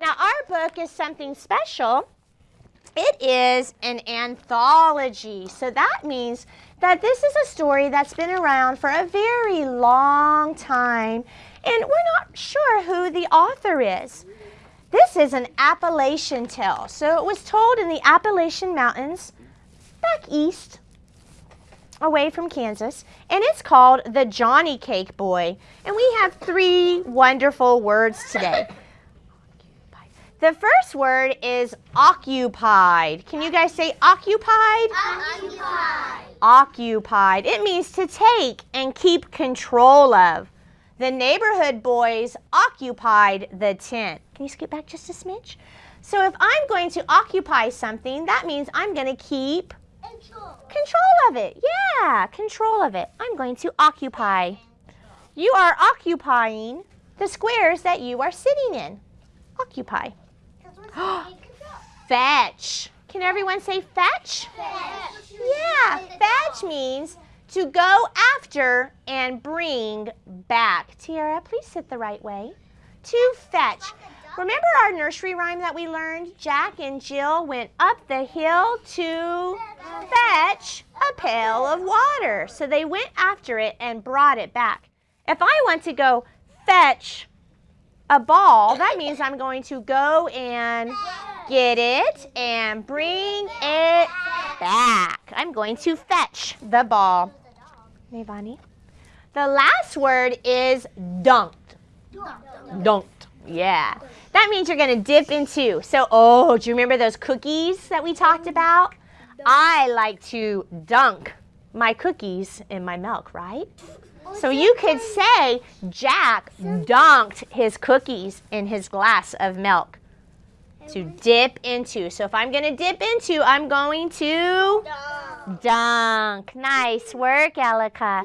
Now, our book is something special. It is an anthology. So that means that this is a story that's been around for a very long time, and we're not sure who the author is. This is an Appalachian tale. So it was told in the Appalachian Mountains back east away from Kansas, and it's called The Johnny Cake Boy. And we have three wonderful words today. The first word is occupied. Can you guys say occupied? Occupied. Occupied. It means to take and keep control of. The neighborhood boys occupied the tent. Can you skip back just a smidge? So if I'm going to occupy something, that means I'm going to keep Control. control of it. Yeah, control of it. I'm going to occupy. You are occupying the squares that you are sitting in. Occupy. Because we're taking control. Fetch. Can everyone say fetch? Fetch. Yeah, fetch means to go after and bring back. Tiara, please sit the right way. To fetch. Remember our nursery rhyme that we learned? Jack and Jill went up the hill to fetch a pail of water. So they went after it and brought it back. If I want to go fetch a ball, that means I'm going to go and get it and bring it back. I'm going to fetch the ball. Navani. The last word is dunked. Dunked. Yeah. That means you're going to dip into. So, oh, do you remember those cookies that we talked about? I like to dunk my cookies in my milk, right? So you could say Jack dunked his cookies in his glass of milk to dip into. So if I'm going to dip into, I'm going to dunk. Nice work, Elika.